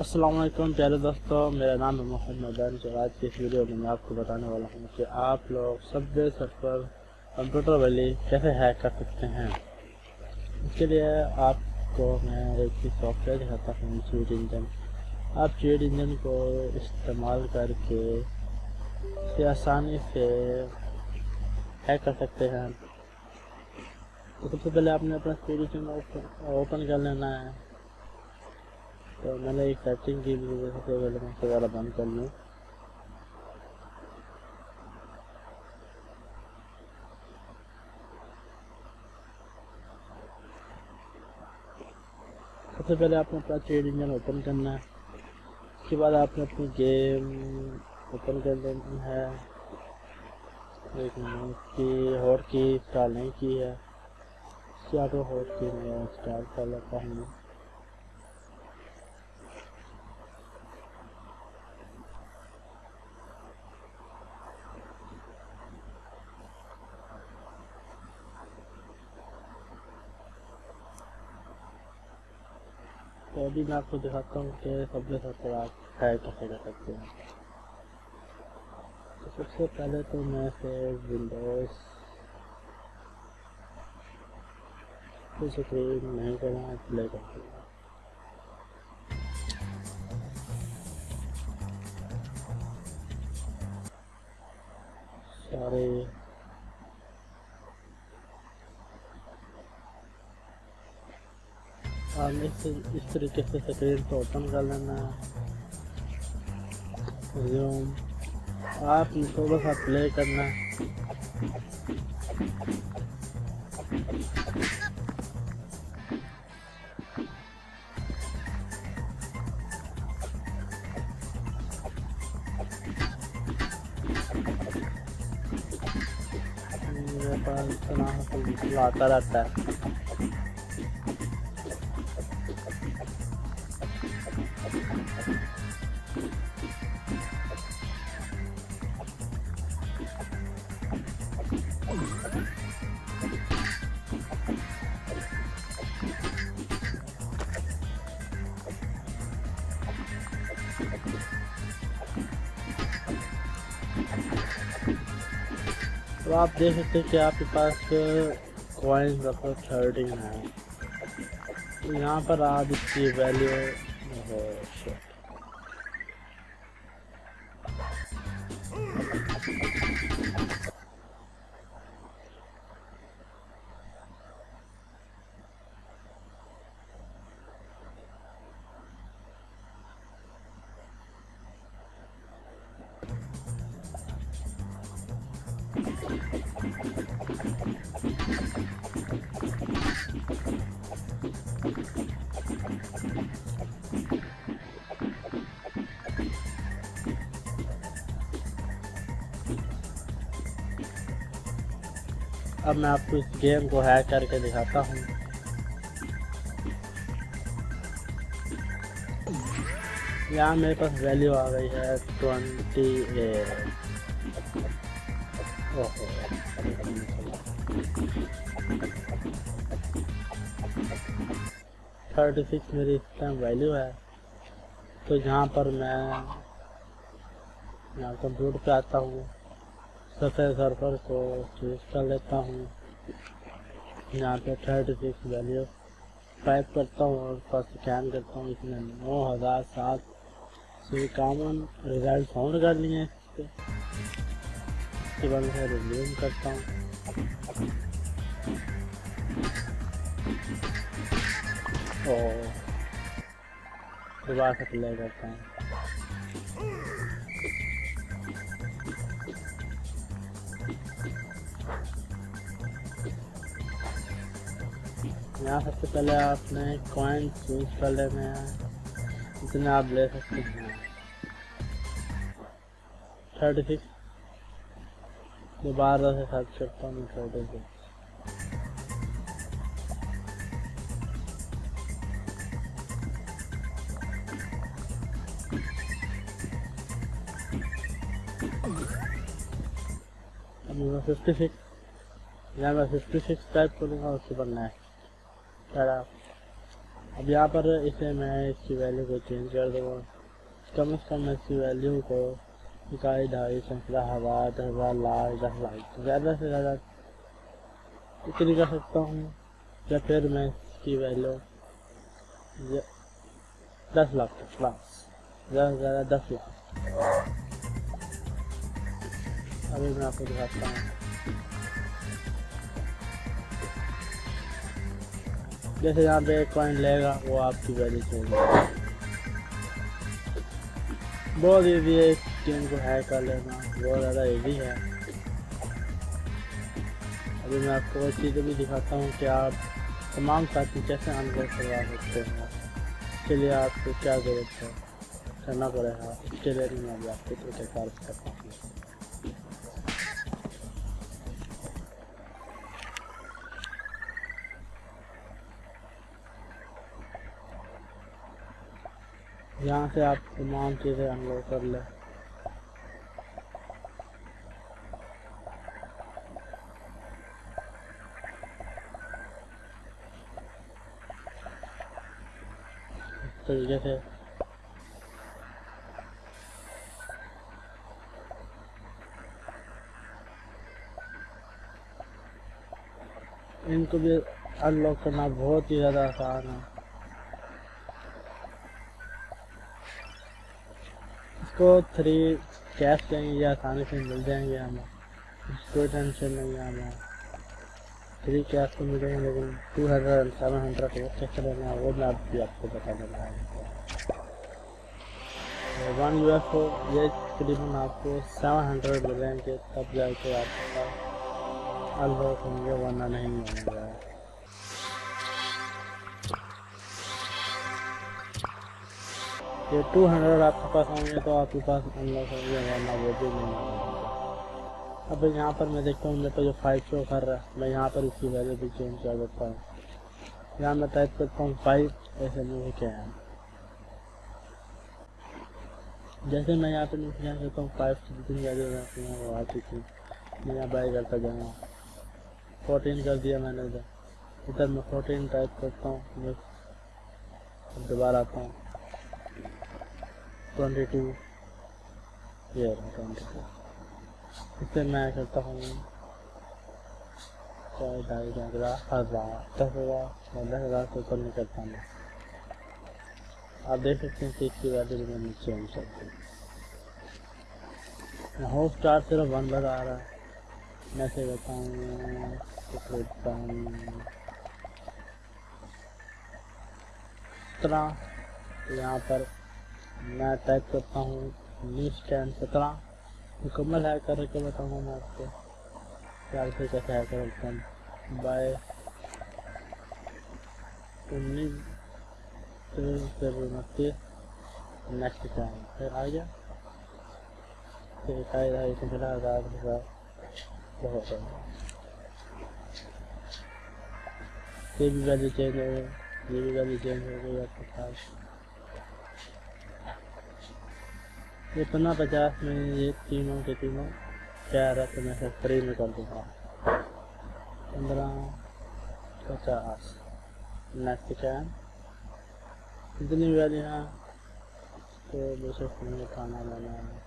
असलम प्यारे दोस्तों। मेरा नाम है मोहम्मद और आज की इस वीडियो में मैं आपको बताने वाला हूँ कि आप लोग सब सर पर कंप्यूटर वाली कैसे हैक कर सकते हैं। इसके लिए आपको मैं एक ही सॉफ्टवेयर दिखाता हूँ चीट इंजन आप चीट इंजन को इस्तेमाल करके इसे आसानी से हैक कर सकते हैं। तो सबसे पहले आपने अपना चीट इंजन ओपन कर लेना है। तो मैंने एक सेटिंग की वजह से पहले मैं वगैरह बंद कर लूँ। सबसे पहले आपने अपना ट्रेड इंजन ओपन करना है। उसके बाद आपने अपनी गेम ओपन कर लेनी है। एक की हॉट की इंस्टॉल नहीं की है। इसकी आपको हॉट की मैं इंस्टॉल कर लेता हूँ। तो अभी मैं आपको दिखाता हूँ कि सबसे सबसे आप है कैसे कर सकते हैं। तो सबसे पहले तो मैं फिर विंडोज़ स्क्रीन नहीं करना प्ले करती दूँगा आपने इस, तरीके से स्क्रीन को ओपन कर लेना है। जूम आप थोड़ा सा प्ले करना मेरे पास आता रहता है। तो आप देख सकते हैं कि आपके पास कॉइन्स रखो थर्टीन है। यहाँ पर आप इसकी वैल्यू अब मैं आपको इस गेम को हैक करके दिखाता हूँ। यहाँ मेरे पास वैल्यू आ गई है ट्वेंटी थर्टी सिक्स मेरी इस टाइम वैल्यू है। तो जहाँ पर मैं यहाँ कंप्यूटर पे आता हूँ। सफ़ेद सर्फर को चूज़ कर लेता हूँ। यहाँ पे थर्टी सिक्स वैल्यू टाइप करता हूँ और उसका स्कैन करता हूँ। इसमें नौ हज़ार सात सौ इक्यावन रिज़ल्ट फाउंड कर लिए इसके बाद मैं रिज्यूम करता हूँ। और दोबारा से प्ले करता हूँ। यहाँ सबसे पहले आपने कॉइन चूज़ कर लेने हैं। इतने आप ले सकते हैं। थर्टी सिक्स दोबारा से सर्च करता हूँ थर्टी सिक्स फिफ्टी सिक्स यहाँ मैं फिफ्टी सिक्स टाइप करूँगा, उसके बाद नेक्स्ट चला अब यहाँ पर इसे मैं इसकी वैल्यू को चेंज कर दूँगा। कम से कम इसकी वैल्यू को इकाई ढाई सैकड़ा हज़ार दस हज़ार लाख दस लाख ज़्यादा से ज़्यादा इतनी कर सकता हूँ। या फिर मैं इसकी वैल्यू दस लाख तक लाख ज़्यादा से ज़्यादा दस लाख। अभी मैं आपको दिखाता हूँ। जैसे यहाँ पे एक कॉइन लेगा, वो आपकी वैल्यू चेंज बहुत ईजी है, इस गेम को हैक कर लेना। बहुत ज़्यादा ईजी है। अभी मैं आपको वो चीज़ें भी दिखाता हूँ कि आप तमाम साथी कैसे अनलॉक करवा सकते हैं। इसके लिए आपको क्या ज़रूरत है? करना पड़ेगा। इसके लिए मैं आपको तरीक़ेकार करता हूँ। यहाँ से आप तमाम चीज़ें अनलॉक कर लें। तरीके से। इनको भी अनलॉक करना बहुत ही ज़्यादा आसान है। इसको थ्री कैश देंगे या आसानी से मिल जाएँगे हमें कोई टेंशन नहीं है हमें थ्री कैश तो मिलेंगे, लेकिन टू हंड्रेड सेवन हंड्रेड कैसे लेना वो मैं आप भी आपको बता देना है। वन यू एफ़ ये तकरीबन आपको सेवन हंड्रेड मिलेंगे, तब जाके आपके पास अनलॉक होंगे, वरना नहीं होंगे ये टू हंड्रेड आपके पास होंगे तो आपके पास अनलॉक होंगे, वरना वो भी नहीं अब यहाँ पर मैं देखता हूँ, मेरे पर जो फाइव शो कर रहा है, मैं यहाँ पर इसकी वैल्यू भी चेंज कर देता हूँ। यहाँ मैं टाइप करता हूँ फाइव ऐसे में क्या? है जैसे मैं यहाँ पर नीचे करता हूँ फाइव की जितनी वैल्यू रहती हैं वो आती थी मैं यहाँ बाई करता जाऊँगा फोर्टीन कर दिया मैंने इधर। इधर मैं फोर्टीन टाइप करता हूँ दोबारा आता हूँ। ट्वेंटी टू ये ट्वेंटी टू। इससे मैं करता हूँ। चाहे ढाई हज़ार हज़ार, दस हज़ार दस हज़ार से ऊपर नहीं करता मैं आप देख सकते हैं कि इसकी वैल्यू मैंने चेंज कर दी। होम स्टार सिर्फ़ वन बता आ रहा है। मैं से बताऊँ तरह यहाँ पर मैं टाइप करता हूँ न्यू स्टैंड सत्रह। मुकम्मल है करके बताऊँगा मैं आपको। चार से कैसे है करता हूँ? बाय उन्नीस उनतीस। नेक्स्ट टाइम फिर आ गया। फिर इकाई ढाई पंद्रह हज़ार हज़ार बहुत है ये भी वैल्यू चेंज हो गई ये भी वैल्यू चेंज हो गई आपके पास। ये पंद्रह पचास में ये तीनों के तीनों चार रहा तो मैं सब फ्री में कर दूँगा। पंद्रह, पचास। नेक्स्ट है? इतनी वैल्यू है तो दूसरे फ़ोन में खाना लेना है।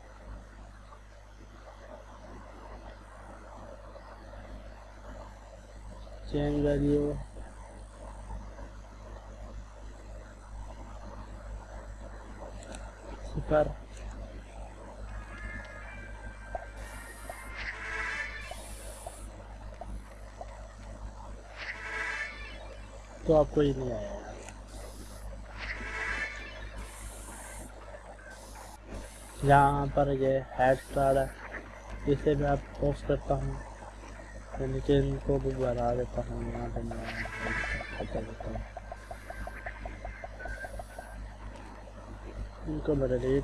चेंज वैल्यू सिफर तो आपको ही नहीं आया। यहाँ पर ये हेड स्टार है, इसे मैं आप पोस्ट करता हूँ। नीचे इनको भी बढ़ा देता हूँ, यहाँ पर मैं हटा देता हूँ। इनको मैं डिलीट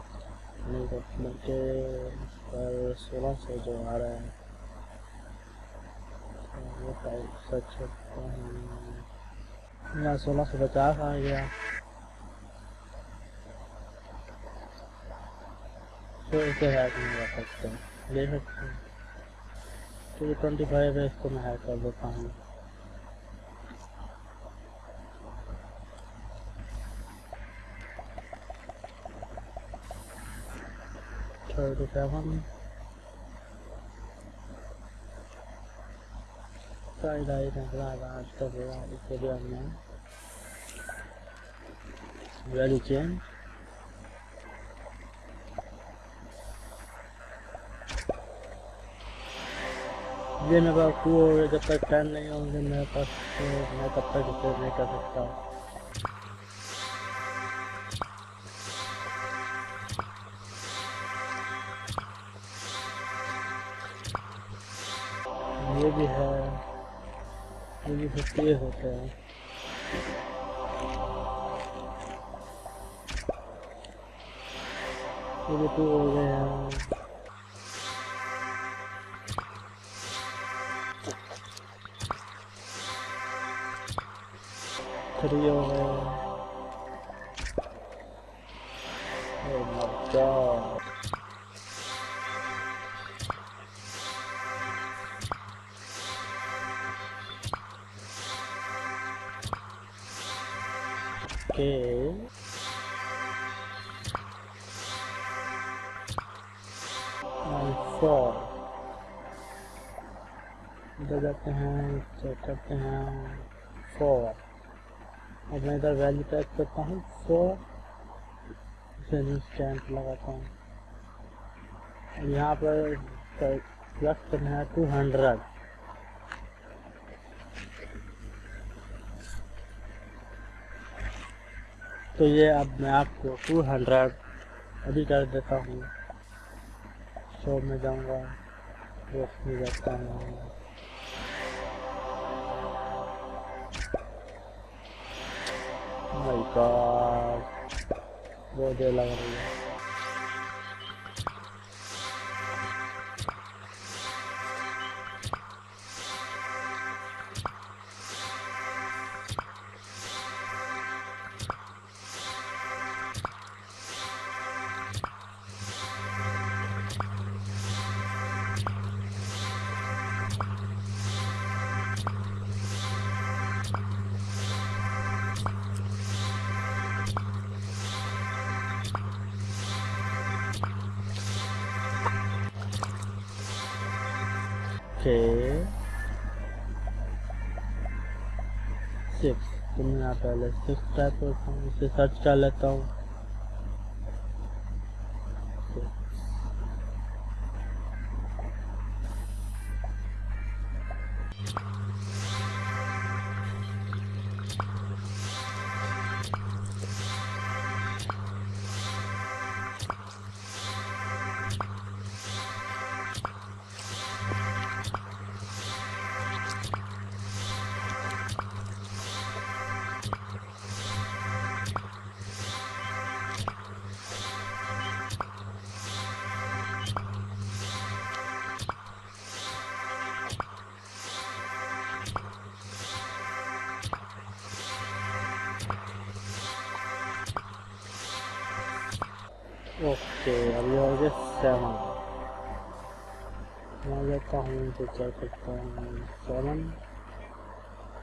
कर बल्कि पर सोलह सौ जो आ रहा है वो सच करता हूँ। यहाँ सोलह सौ पचास आ गया तो इसे हैक नहीं कर सकते ले सकते हैं तो ये ट्वेंटी फाइव है इसको मैं हैक कर देता हूँ थर्टी सेवन साइड आई निकला आज का इस वीडियो में वैल्यू चेंज ये मेरे पास वो जब तक टाइम नहीं होंगे मेरे पास मैं तब तक इसे नहीं कर सकता ये भी है। ये भी फिफ्टी होते हैं ये भी टू हो गए हैं trio And इधर जाते हैं चेक करते हैं। फोर अब मैं इधर वैल्यू टाइप करता हूँ। फोर फिर स्टैंप लगाता हूँ। यहाँ पर प्लस करना है टू हंड्रेड तो ये अब मैं आपको टू हंड्रेड अभी कर देता हूँ। शो में जाऊँगा बॉक्स में जाता हूँ। बहुत देर लग रही है। Okay सिक्स तो मैं यहाँ पहले सिक्स टाइप करता हूँ इसे सर्च कर लेता हूँ ओके अभी हो गया सेवन मैं लेता हूँ तो क्या करता हूँ सेवन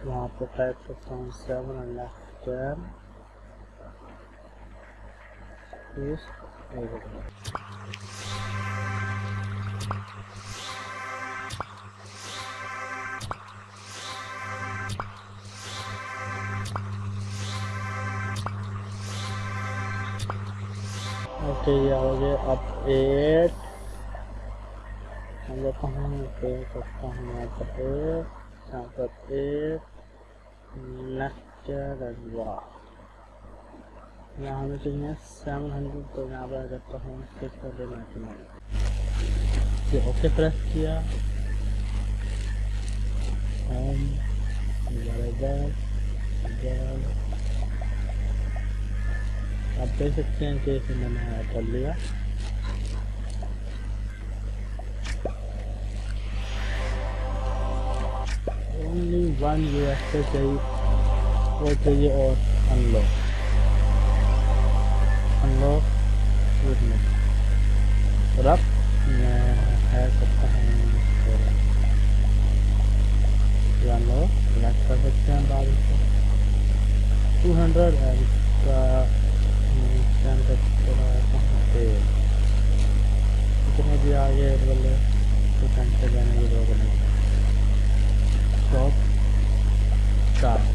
यहाँ पर टाइप करता हूँ सेवन एंड लेफ़्ट ओके, ये हो गया अब एट लेता हूँ, पे करता हूँ यहाँ पर एट यहाँ पर एट नेक्स्ट वाह यहाँ हमें चाहिए सेवन हंड्रेड तो यहाँ पर करता हूँ six hundred ninety nine okay press किया। होम आप देख सकते हैं कि इसे मैंने कर लिया। ओनली वन यू एस चाहिए, वो चाहिए और अनलॉक अनलॉक और अब मैं है सकता हूँ अनलॉक कर सकते हैं बाद टू हंड्रेड है कितने भी आगे बोले तो घंटे जाने की लोग नहीं स्टार्ट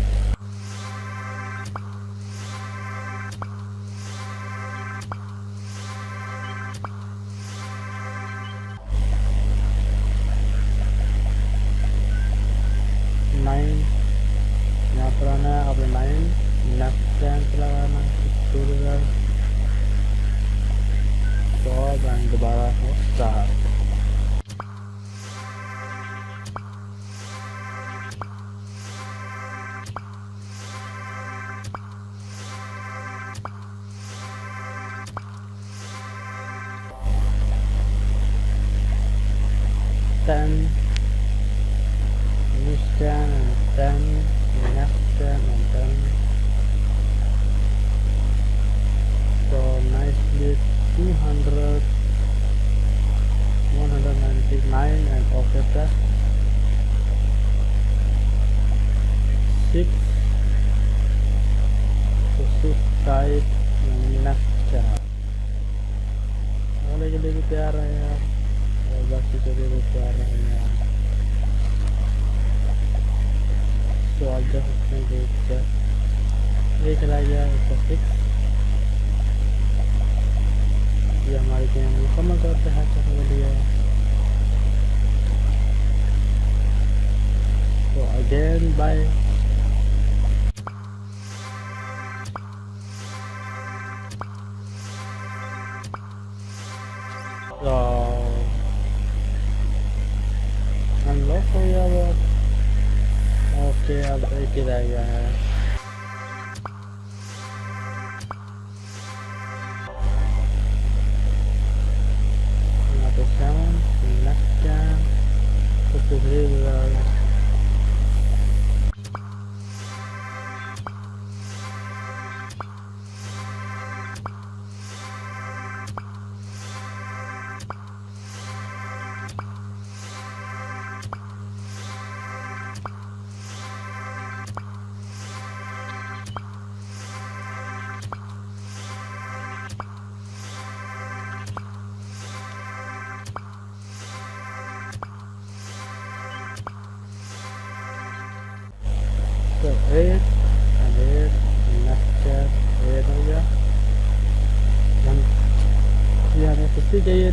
तो again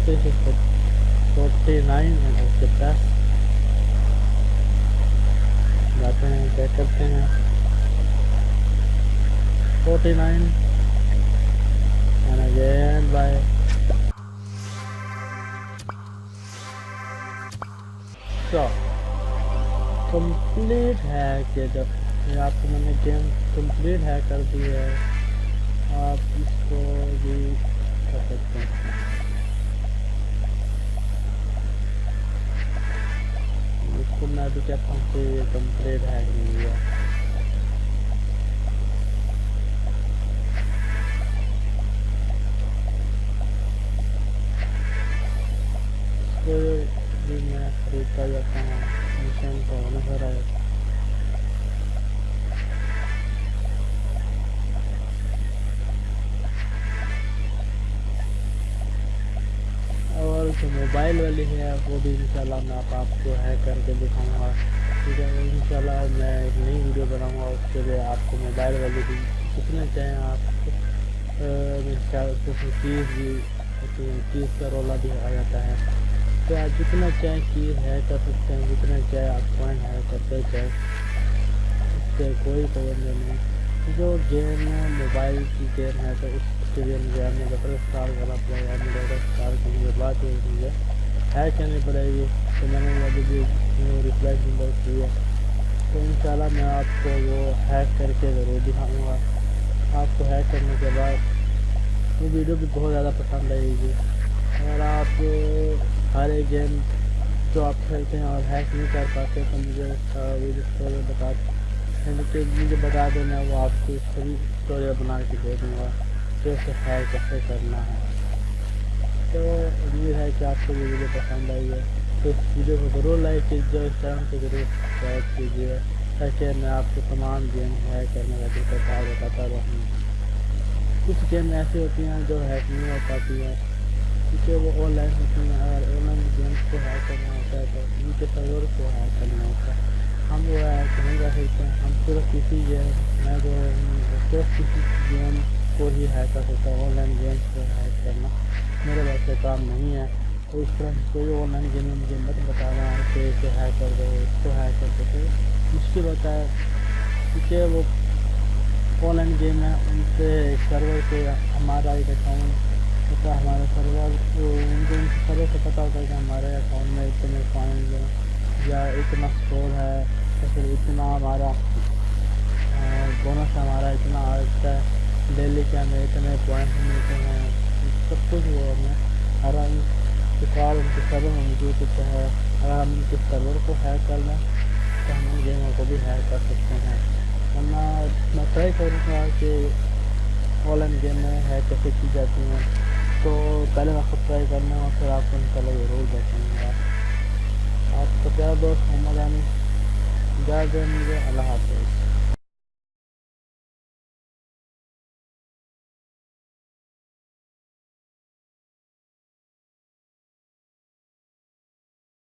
this is to 49 and it's the best जाते हैं चेक करते हैं 49 and again by so complete है कि जब ये आपको मैंने गेम complete है कर दी है आप इसको भी कर सकते हैं इसको मैं तो कहता हूँ कि ये कंप्लीट है नहीं है है, वो भी इंशाल्लाह मैं आप, आपको हैक करके दिखाऊँगा। ठीक है, इंशाल्लाह मैं एक नई वीडियो बनाऊँगा, उसके लिए आपको मोबाइल वाली भी कितने चाहें आप? उसमें कीज़ भी कीज़ का रोला भी आ जाता है। तो आप जितना चाहें कीज़ है कर सकते हैं, जितना चाहे आप कॉइन है करते चाहे इससे कोई पाबंदी नहीं जो गेम है मोबाइल की गेम है तो उसके लिए मुझे हमने बटर स्टार करना पड़ेगा एमुलेटर स्टार करने के बाद ही हैक करनी पड़ेगी तो मैंने अभी भी रिप्लाई नंबर की है। तो इंशाल्लाह मैं आपको वो हैक करके ज़रूर दिखाऊँगा। आपको हैक करने के बाद वो वीडियो भी बहुत ज़्यादा पसंद आएगी। अगर आप हर एक गेम जो आप खेलते हैं और हैक नहीं कर पाते तो मुझे वीडियो बता मुझे मुझे बता देना, वो आपको सभी स्टोरी बना के दे दूँगा, कि उसे हैक कैसे करना है। तो उम्मीद है कि आपको ये वीडियो पसंद आई है। तो इस वीडियो को ज़रूर लाइक कीजिए इस चैनल को ज़रूर सब्सक्राइब कीजिए, ताकि मैं आपको तमाम गेम हैक करने का तरीका बताता रहूँ। कुछ गेम ऐसी होती हैं जो हैक नहीं हो पाती हैं, क्योंकि वो ऑनलाइन होती हैं अगर ऑनलाइन गेम्स को हैक करना होता है तो उनके सर्वर को हैक करना होता है। हम वो हैक नहीं कर सकते, हम सिर्फ़ किसी गेम मैं जो सिर्फ़ किसी गेम को ही हैक कर सकता हूँ ऑनलाइन गेम्स को हैक करना। मेरे वैसे काम नहीं है तो इस तरह कोई ऑनलाइन गेम में मुझे मत बताना कि इसे हैक कर दो, इसको हैक कर दो। तो मुश्किल होता है क्योंकि वो ऑनलाइन गेम है, उनसे सर्वर पे हमारा एक अकाउंट होता है, हमारा सर्वर तो उनको उनके सर्वर से पता होता है कि हमारे अकाउंट में इतने पॉइंट हैं, या इतना स्कोर है, या फिर इतना हमारा बोनस हमारा इतना आता है डेली के हमें इतने पॉइंट मिलते हैं। सब कुछ वो हमें हर रिकॉर्ड उनके सर्वर मौजूद होता है। अगर हम उनके सर्वर को हैक कर लें तो हम गेमों को भी हैक कर सकते हैं वरना मैं ट्राई करूँगा कि ऑनलाइन गेम में हैक कैसे की जाती हैं तो पहले मैं खुद ट्राई करना और फिर आपको इंशाल्लाह ज़रूर बताऊँगा आपका प्यारा दोस्त मोहम्मद आनी इजाज़ मुझे अल्लाह हाफ़